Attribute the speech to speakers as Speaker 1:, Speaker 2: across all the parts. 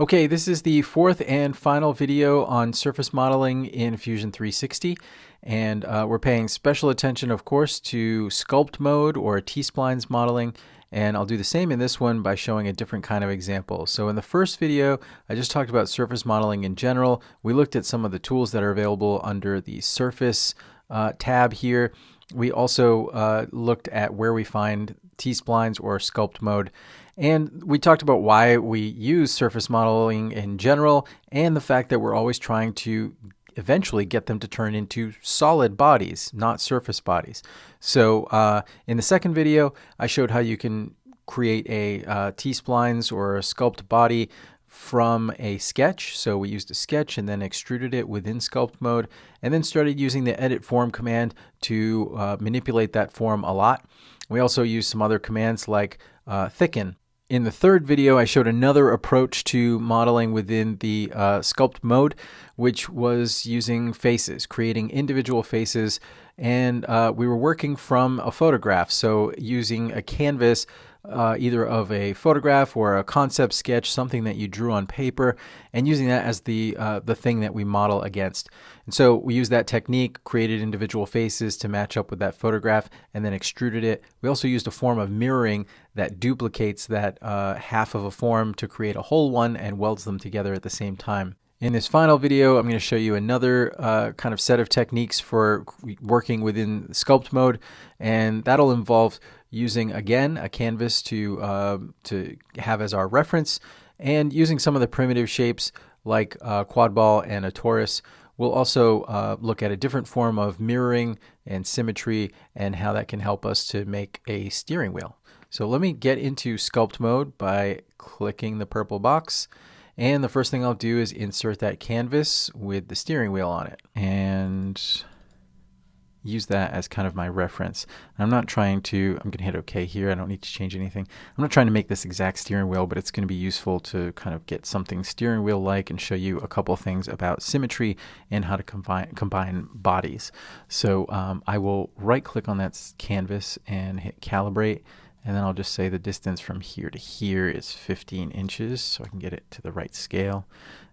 Speaker 1: Okay, this is the fourth and final video on surface modeling in Fusion 360. And uh, we're paying special attention, of course, to sculpt mode or T-splines modeling. And I'll do the same in this one by showing a different kind of example. So in the first video, I just talked about surface modeling in general. We looked at some of the tools that are available under the surface uh, tab here. We also uh, looked at where we find T-splines or sculpt mode. And we talked about why we use surface modeling in general and the fact that we're always trying to eventually get them to turn into solid bodies, not surface bodies. So uh, in the second video, I showed how you can create a uh, T-splines or a sculpt body from a sketch. So we used a sketch and then extruded it within sculpt mode and then started using the edit form command to uh, manipulate that form a lot. We also used some other commands like uh, thicken in the third video, I showed another approach to modeling within the uh, sculpt mode, which was using faces, creating individual faces. And uh, we were working from a photograph, so using a canvas uh, either of a photograph or a concept sketch, something that you drew on paper, and using that as the uh, the thing that we model against. And so we used that technique, created individual faces to match up with that photograph, and then extruded it. We also used a form of mirroring that duplicates that uh, half of a form to create a whole one and welds them together at the same time. In this final video, I'm going to show you another uh, kind of set of techniques for working within sculpt mode, and that'll involve using again a canvas to uh, to have as our reference, and using some of the primitive shapes like a quad ball and a torus. We'll also uh, look at a different form of mirroring and symmetry and how that can help us to make a steering wheel. So let me get into sculpt mode by clicking the purple box and the first thing I'll do is insert that canvas with the steering wheel on it and use that as kind of my reference. I'm not trying to, I'm going to hit OK here. I don't need to change anything. I'm not trying to make this exact steering wheel, but it's going to be useful to kind of get something steering wheel like and show you a couple things about symmetry and how to combine, combine bodies. So um, I will right click on that canvas and hit calibrate and then I'll just say the distance from here to here is 15 inches so I can get it to the right scale.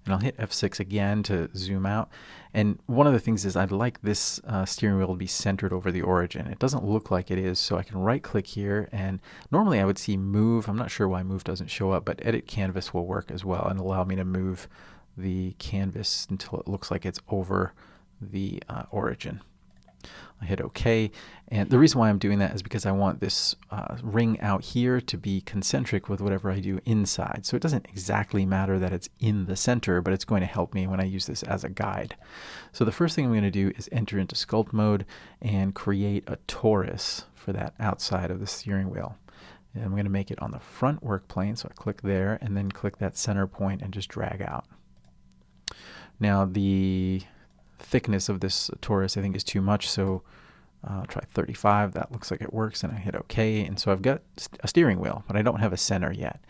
Speaker 1: And I'll hit F6 again to zoom out. And one of the things is I'd like this uh, steering wheel to be centered over the origin. It doesn't look like it is, so I can right click here and normally I would see move. I'm not sure why move doesn't show up, but edit canvas will work as well and allow me to move the canvas until it looks like it's over the uh, origin. I hit OK. And the reason why I'm doing that is because I want this uh, ring out here to be concentric with whatever I do inside. So it doesn't exactly matter that it's in the center, but it's going to help me when I use this as a guide. So the first thing I'm going to do is enter into sculpt mode and create a torus for that outside of the steering wheel. And I'm going to make it on the front work plane. So I click there and then click that center point and just drag out. Now the thickness of this torus I think is too much, so uh, I'll try 35. That looks like it works, and I hit OK. And so I've got a steering wheel, but I don't have a center yet.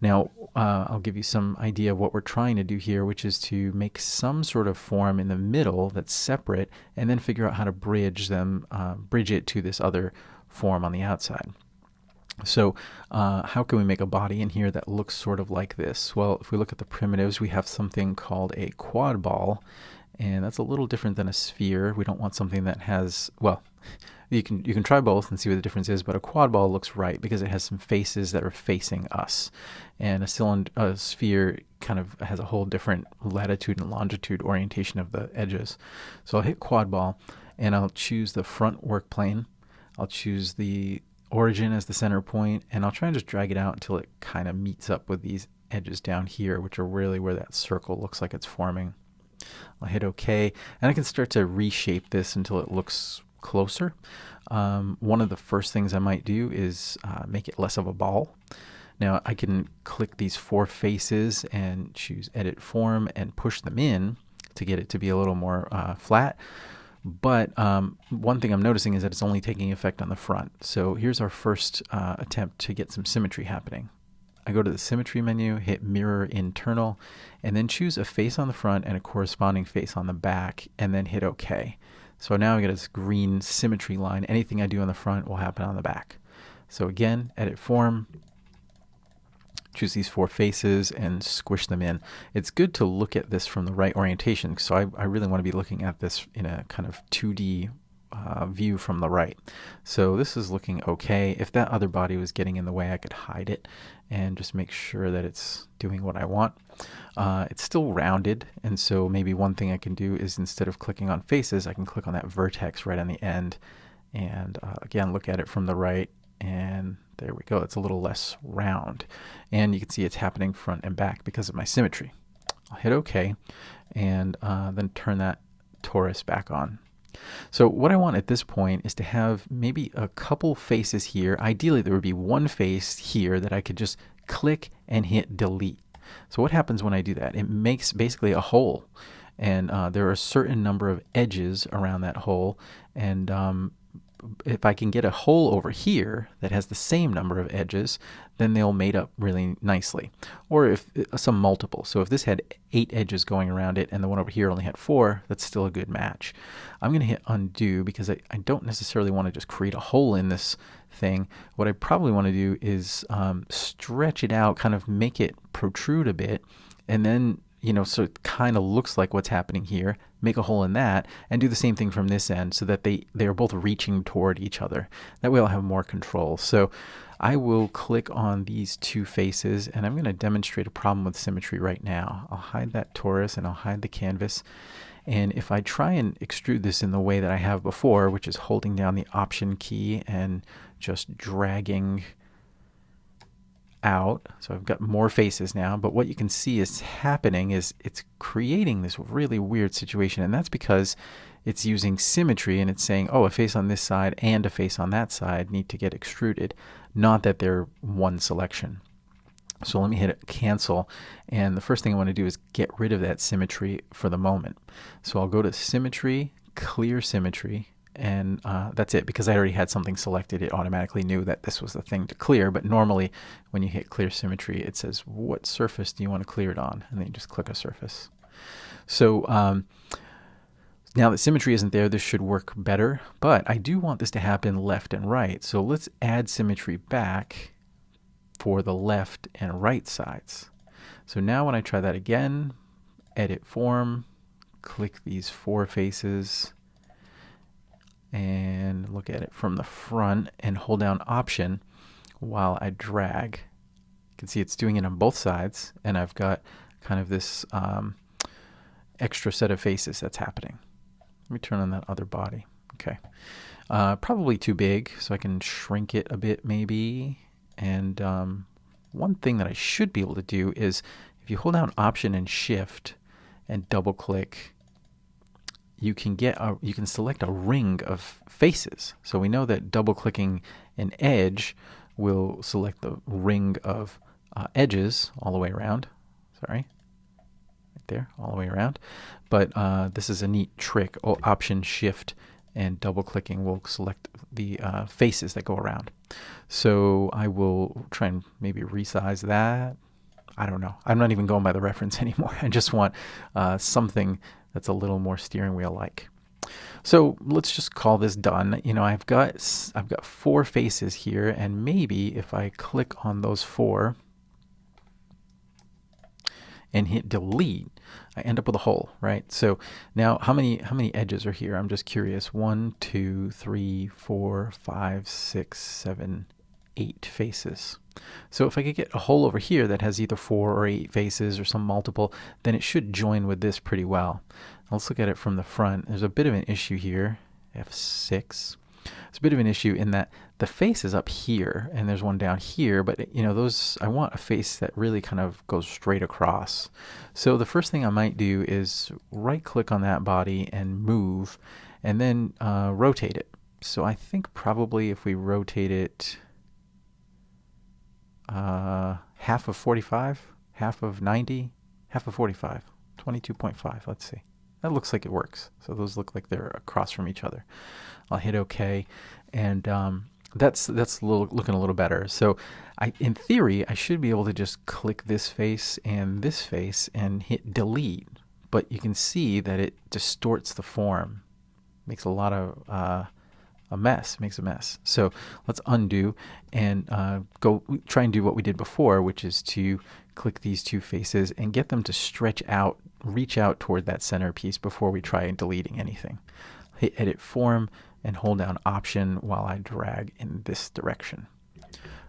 Speaker 1: Now, uh, I'll give you some idea of what we're trying to do here, which is to make some sort of form in the middle that's separate, and then figure out how to bridge them, uh, bridge it to this other form on the outside. So uh, how can we make a body in here that looks sort of like this? Well, if we look at the primitives, we have something called a quad ball, and that's a little different than a sphere. We don't want something that has, well, you can you can try both and see what the difference is, but a quad ball looks right because it has some faces that are facing us, and a cylinder, a sphere kind of has a whole different latitude and longitude orientation of the edges. So I'll hit quad ball, and I'll choose the front work plane. I'll choose the origin as the center point, and I'll try and just drag it out until it kind of meets up with these edges down here, which are really where that circle looks like it's forming. I'll hit OK, and I can start to reshape this until it looks closer. Um, one of the first things I might do is uh, make it less of a ball. Now I can click these four faces and choose edit form and push them in to get it to be a little more uh, flat. But um, one thing I'm noticing is that it's only taking effect on the front. So here's our first uh, attempt to get some symmetry happening. I go to the symmetry menu, hit mirror internal, and then choose a face on the front and a corresponding face on the back, and then hit OK. So now I get this green symmetry line. Anything I do on the front will happen on the back. So again, edit form, choose these four faces and squish them in. It's good to look at this from the right orientation. So I, I really want to be looking at this in a kind of 2D uh, view from the right. So this is looking okay. If that other body was getting in the way, I could hide it and just make sure that it's doing what I want. Uh, it's still rounded, and so maybe one thing I can do is instead of clicking on faces, I can click on that vertex right on the end and uh, again look at it from the right and there we go. It's a little less round. And you can see it's happening front and back because of my symmetry. I'll hit OK and uh, then turn that torus back on. So what I want at this point is to have maybe a couple faces here. Ideally, there would be one face here that I could just click and hit delete. So what happens when I do that? It makes basically a hole. And uh, there are a certain number of edges around that hole. And um, if I can get a hole over here that has the same number of edges, then they'll mate up really nicely. Or if uh, some multiple. So if this had eight edges going around it and the one over here only had four, that's still a good match. I'm going to hit undo because I, I don't necessarily want to just create a hole in this thing. What I probably want to do is um, stretch it out, kind of make it protrude a bit, and then you know, so it kind of looks like what's happening here, make a hole in that, and do the same thing from this end so that they, they are both reaching toward each other. That way I'll have more control. So I will click on these two faces, and I'm going to demonstrate a problem with symmetry right now. I'll hide that torus, and I'll hide the canvas. And if I try and extrude this in the way that I have before, which is holding down the Option key and just dragging out. So I've got more faces now, but what you can see is happening is it's creating this really weird situation. And that's because it's using symmetry and it's saying, oh, a face on this side and a face on that side need to get extruded, not that they're one selection. So let me hit cancel. And the first thing I want to do is get rid of that symmetry for the moment. So I'll go to symmetry, clear symmetry, and uh, that's it because I already had something selected it automatically knew that this was the thing to clear but normally when you hit clear symmetry it says what surface do you want to clear it on? And then you just click a surface. So um, now that symmetry isn't there this should work better but I do want this to happen left and right. So let's add symmetry back for the left and right sides. So now when I try that again edit form click these four faces and look at it from the front and hold down option while I drag. You can see it's doing it on both sides and I've got kind of this um, extra set of faces that's happening. Let me turn on that other body. Okay. Uh, probably too big, so I can shrink it a bit maybe. And um, one thing that I should be able to do is if you hold down Option and Shift and double click you can get a, you can select a ring of faces. So we know that double clicking an edge will select the ring of uh, edges all the way around. Sorry, right there, all the way around. But uh, this is a neat trick. Oh, option Shift and double clicking will select the uh, faces that go around. So I will try and maybe resize that. I don't know. I'm not even going by the reference anymore. I just want uh, something that's a little more steering wheel like. So let's just call this done. You know, I've got I've got four faces here, and maybe if I click on those four and hit delete, I end up with a hole, right? So now how many how many edges are here? I'm just curious. One, two, three, four, five, six, seven, eight faces. So if I could get a hole over here that has either four or eight faces or some multiple, then it should join with this pretty well. Let's look at it from the front. There's a bit of an issue here, F6. It's a bit of an issue in that the face is up here and there's one down here, but you know, those, I want a face that really kind of goes straight across. So the first thing I might do is right click on that body and move and then uh, rotate it. So I think probably if we rotate it uh, half of 45, half of 90, half of 45, 22.5. Let's see. That looks like it works. So those look like they're across from each other. I'll hit OK, and um, that's that's a little, looking a little better. So I, in theory, I should be able to just click this face and this face and hit delete. But you can see that it distorts the form, makes a lot of uh, a mess, makes a mess. So let's undo and uh, go try and do what we did before, which is to click these two faces and get them to stretch out, reach out toward that center piece before we try and deleting anything. Hit edit form and hold down option while I drag in this direction.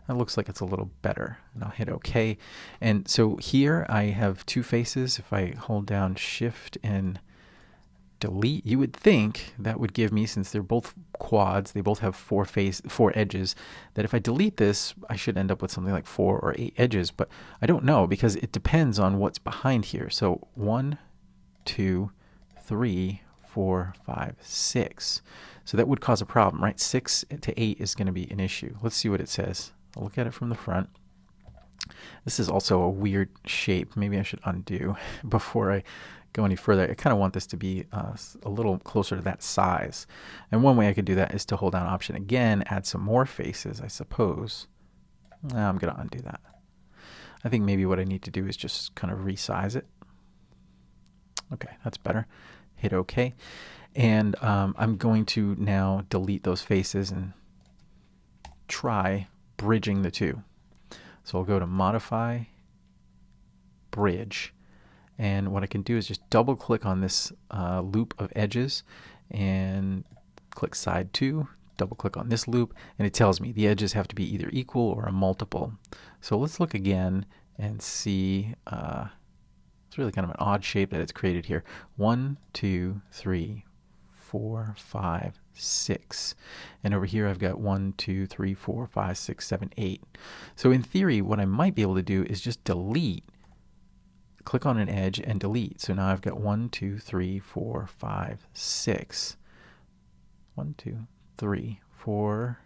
Speaker 1: That looks like it's a little better. And I'll hit OK. And so here I have two faces. If I hold down Shift and delete, you would think that would give me, since they're both quads, they both have four face, four edges, that if I delete this, I should end up with something like four or eight edges. But I don't know because it depends on what's behind here. So one, two, three, four, five, six. So that would cause a problem, right? Six to eight is going to be an issue. Let's see what it says. I'll look at it from the front. This is also a weird shape. Maybe I should undo before I go any further. I kind of want this to be uh, a little closer to that size. And one way I could do that is to hold down Option again, add some more faces, I suppose. Now I'm going to undo that. I think maybe what I need to do is just kind of resize it. Okay, that's better. Hit OK. And um, I'm going to now delete those faces and try bridging the two. So I'll go to Modify, Bridge, and what I can do is just double click on this uh, loop of edges and click side 2, double click on this loop, and it tells me the edges have to be either equal or a multiple. So let's look again and see, uh, it's really kind of an odd shape that it's created here. One, two, three, four, five, six. And over here I've got one, two, three, four, five, six, seven, eight. So in theory, what I might be able to do is just delete, click on an edge and delete. So now I've got one, two, three, four, five, six. One, two, three, four,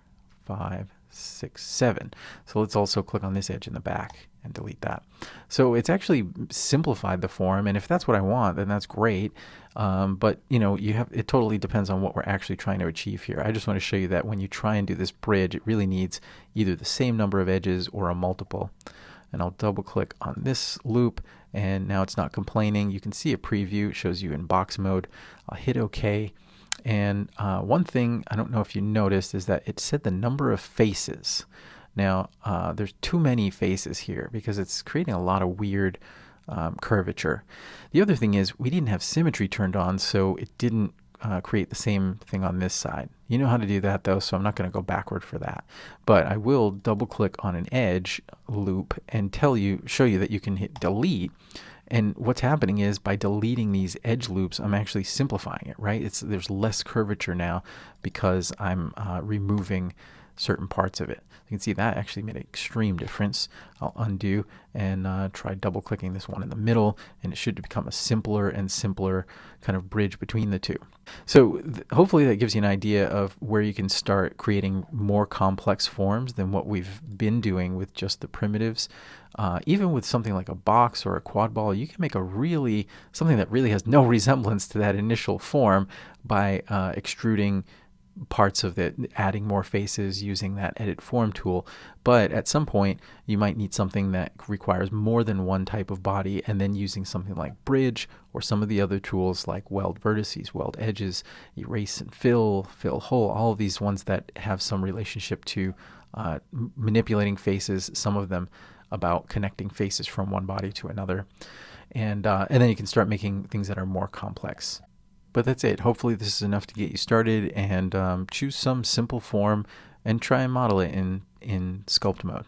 Speaker 1: five, six, seven. So let's also click on this edge in the back and delete that. So it's actually simplified the form, and if that's what I want, then that's great. Um, but you know, you have it totally depends on what we're actually trying to achieve here. I just want to show you that when you try and do this bridge, it really needs either the same number of edges or a multiple. And I'll double click on this loop, and now it's not complaining. You can see a preview; it shows you in box mode. I'll hit OK. And uh, one thing I don't know if you noticed is that it said the number of faces. Now, uh, there's too many faces here because it's creating a lot of weird um, curvature. The other thing is we didn't have symmetry turned on, so it didn't uh, create the same thing on this side. You know how to do that though, so I'm not going to go backward for that. But I will double click on an edge loop and tell you, show you that you can hit delete. And what's happening is by deleting these edge loops, I'm actually simplifying it, right? It's There's less curvature now because I'm uh, removing certain parts of it. You can see that actually made an extreme difference. I'll undo and uh, try double clicking this one in the middle and it should become a simpler and simpler kind of bridge between the two. So hopefully that gives you an idea of where you can start creating more complex forms than what we've been doing with just the primitives. Uh, even with something like a box or a quad ball, you can make a really, something that really has no resemblance to that initial form by uh, extruding parts of it, adding more faces using that edit form tool. But at some point, you might need something that requires more than one type of body, and then using something like Bridge or some of the other tools like Weld Vertices, Weld Edges, Erase and Fill, Fill Hole, all of these ones that have some relationship to uh, manipulating faces, some of them about connecting faces from one body to another. And, uh, and then you can start making things that are more complex. But that's it. Hopefully, this is enough to get you started and um, choose some simple form and try and model it in, in sculpt mode.